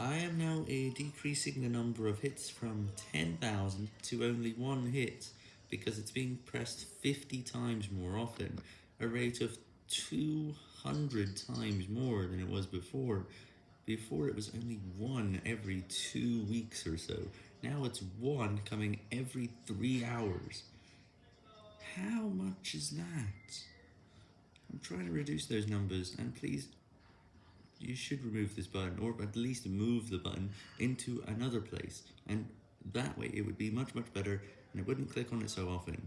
I am now decreasing the number of hits from 10,000 to only one hit, because it's being pressed 50 times more often, a rate of 200 times more than it was before. Before it was only one every two weeks or so, now it's one coming every three hours. How much is that? I'm trying to reduce those numbers, and please you should remove this button, or at least move the button into another place, and that way it would be much much better, and it wouldn't click on it so often.